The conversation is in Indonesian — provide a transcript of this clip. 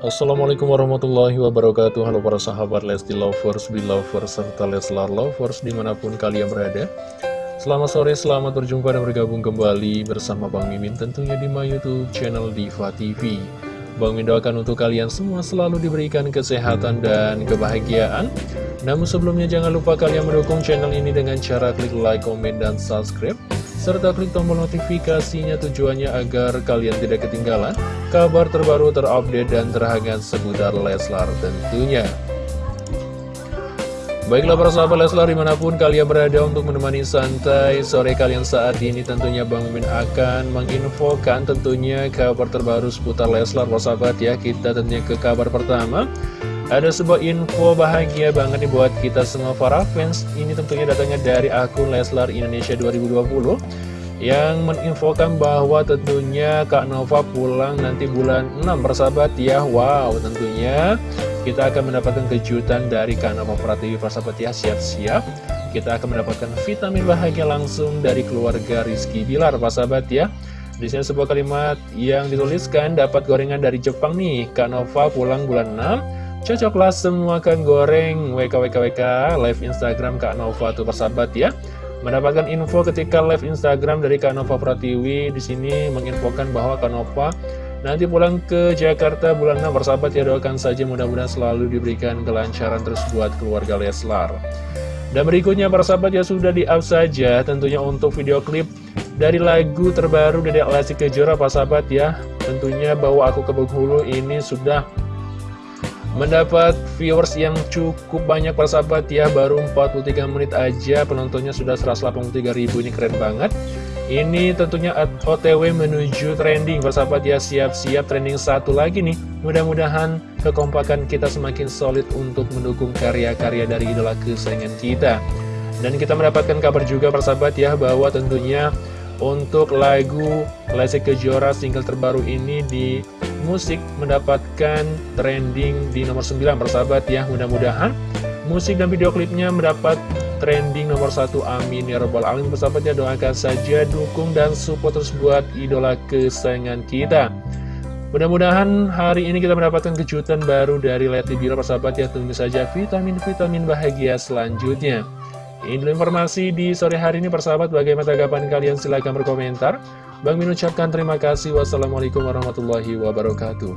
Assalamualaikum warahmatullahi wabarakatuh. Halo para sahabat Lesti Lovers, Belovers, serta Leslar Lovers di mana pun kalian berada. Selamat sore, selamat berjumpa dan bergabung kembali bersama Bang Mimin tentunya di my youtube channel Diva TV Bang Mimin doakan untuk kalian semua selalu diberikan kesehatan dan kebahagiaan Namun sebelumnya jangan lupa kalian mendukung channel ini dengan cara klik like, komen, dan subscribe serta klik tombol notifikasinya tujuannya agar kalian tidak ketinggalan kabar terbaru terupdate dan terhangat seputar Leslar tentunya. Baiklah para sahabat Leslar di mana pun kalian berada untuk menemani santai sore kalian saat ini tentunya Bang Mimin akan menginfokan tentunya kabar terbaru seputar Leslar para sahabat ya. Kita tentunya ke kabar pertama. Ada sebuah info bahagia banget nih buat kita semua para fans. Ini tentunya datangnya dari akun Leslar Indonesia 2020 Yang menginfokan bahwa tentunya Kak Nova pulang nanti bulan 6 persahabat ya. Wow tentunya kita akan mendapatkan kejutan dari Kak Nova Pratiwi persahabat ya Siap-siap. Kita akan mendapatkan vitamin bahagia langsung dari keluarga Rizky Bilar persahabat ya di sini sebuah kalimat yang dituliskan dapat gorengan dari Jepang nih. Kak Nova pulang bulan 6 Cocoklah semua kan goreng. WKWKWK live Instagram Kak Nova tuh persahabat ya Mendapatkan info ketika live Instagram dari Kak Nova Pratiwi. Di sini menginfokan bahwa Kak Nova nanti pulang ke Jakarta bulan 6 persahabat ya doakan saja mudah-mudahan selalu diberikan kelancaran terus buat keluarga Leslar. Dan berikutnya persahabat ya sudah di up saja tentunya untuk video klip dari lagu terbaru dari Lesti Kejora persahabat ya. Tentunya bahwa aku ke Bengkulu ini sudah mendapat viewers yang cukup banyak persahabat ya. Baru 43 menit aja penontonnya sudah 183 ribu ini keren banget ini tentunya otw menuju trending persahabat ya siap-siap trending satu lagi nih. Mudah-mudahan kekompakan kita semakin solid untuk mendukung karya-karya dari idola kesayangan kita. Dan kita mendapatkan kabar juga persahabat ya bahwa tentunya untuk lagu Lesti Kejora single terbaru ini di musik mendapatkan trending di nomor 9 persahabat ya. Mudah-mudahan musik dan video klipnya mendapat trending nomor satu amin. Ya robbal alamin persahabat ya doakan saja dukung dan support terus buat idola kesayangan kita. Mudah-mudahan hari ini kita mendapatkan kejutan baru dari Leti Bilar persahabat ya. Tunggu saja vitamin-vitamin bahagia selanjutnya. Ini informasi di sore hari ini persahabat. Bagaimana tanggapan kalian? Silahkan berkomentar. Bang Min ucapkan terima kasih. Wassalamualaikum warahmatullahi wabarakatuh.